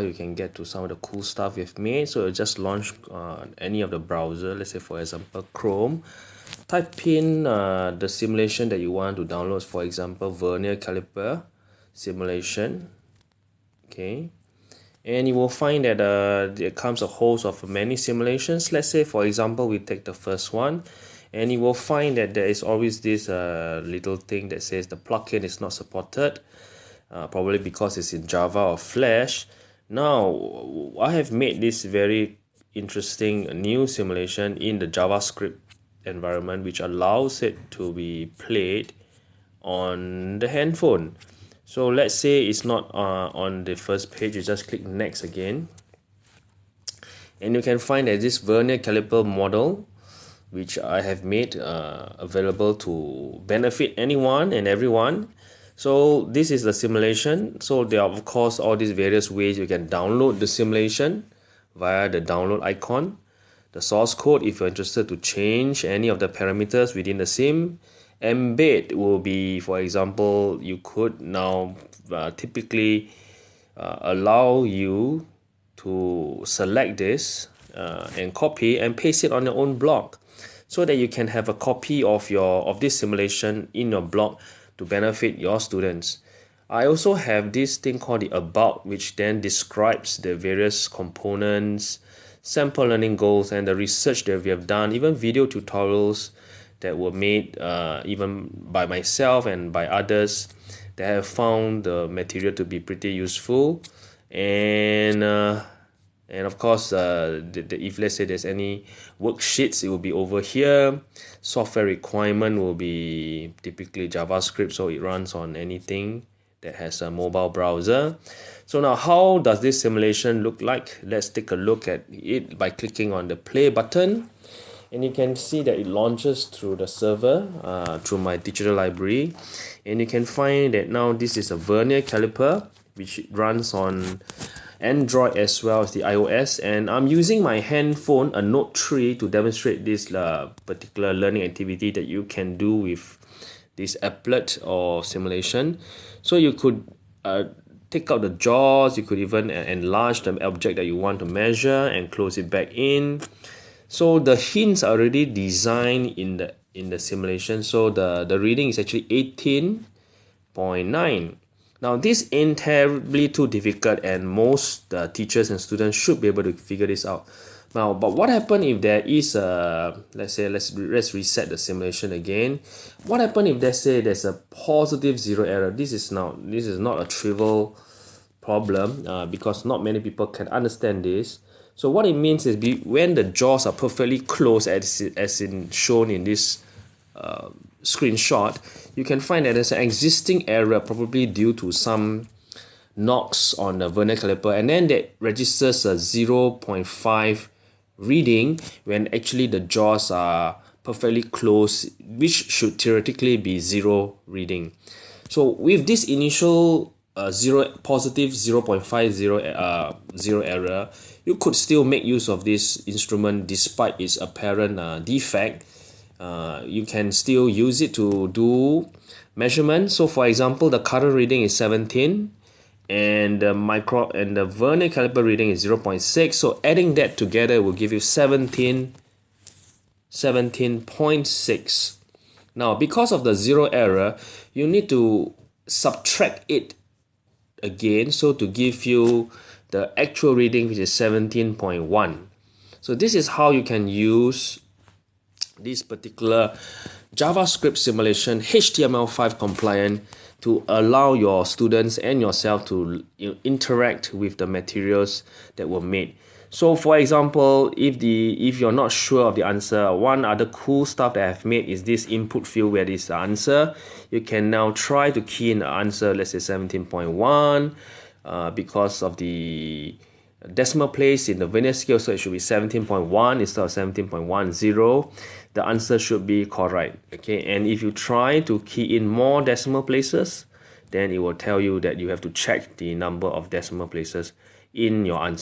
you can get to some of the cool stuff we've made. So just launch uh, any of the browser let's say for example chrome. Type in uh, the simulation that you want to download. For example vernier caliper simulation. Okay. And you will find that uh, there comes a host of many simulations. Let's say for example we take the first one and you will find that there is always this uh, little thing that says the plugin is not supported uh, probably because it's in Java or Flash now I have made this very interesting new simulation in the JavaScript environment which allows it to be played on the handphone. So let's say it's not uh, on the first page you just click next again. And you can find that this vernier caliper model which I have made uh, available to benefit anyone and everyone so this is the simulation. So there are of course all these various ways you can download the simulation via the download icon. The source code if you're interested to change any of the parameters within the sim embed will be for example you could now uh, typically uh, allow you to select this uh, and copy and paste it on your own blog so that you can have a copy of your of this simulation in your blog to benefit your students. I also have this thing called the about which then describes the various components sample learning goals and the research that we have done even video tutorials that were made uh, even by myself and by others that have found the material to be pretty useful. And uh, and of course uh, the, the, if let's say there's any worksheets it will be over here. Software requirement will be typically javascript so it runs on anything that has a mobile browser. So now how does this simulation look like? Let's take a look at it by clicking on the play button. And you can see that it launches through the server uh, through my digital library. And you can find that now this is a vernier caliper which runs on Android as well as the iOS and I'm using my handphone a Note 3 to demonstrate this uh, particular learning activity that you can do with this applet or simulation. So you could uh, take out the jaws you could even enlarge the object that you want to measure and close it back in. So the hints are already designed in the in the simulation. So the the reading is actually 18.9 now this ain't terribly too difficult and most uh, teachers and students should be able to figure this out. Now but what happen if there is a let's say let's let's reset the simulation again? What happen if let's say there's a positive zero error? This is now this is not a trivial problem uh, because not many people can understand this. So what it means is be, when the jaws are perfectly closed as, as in shown in this uh, screenshot, you can find that there's an existing error probably due to some knocks on the vernier caliper and then that registers a 0.5 reading when actually the jaws are perfectly closed which should theoretically be zero reading. So with this initial uh, zero positive 0.50 uh, zero error you could still make use of this instrument despite its apparent uh, defect uh, you can still use it to do measurement. So for example the current reading is 17 and the micro and the vernier caliper reading is 0.6 so adding that together will give you 17 17.6 now because of the zero error you need to subtract it again so to give you the actual reading which is 17.1 so this is how you can use this particular JavaScript simulation HTML5 compliant to allow your students and yourself to you know, interact with the materials that were made. So for example if the if you're not sure of the answer one other cool stuff that I've made is this input field where this answer you can now try to key in the answer let's say 17.1 uh, because of the decimal place in the vernier scale so it should be 17.1 instead of 17.10 the answer should be correct okay? And if you try to key in more decimal places then it will tell you that you have to check the number of decimal places in your answer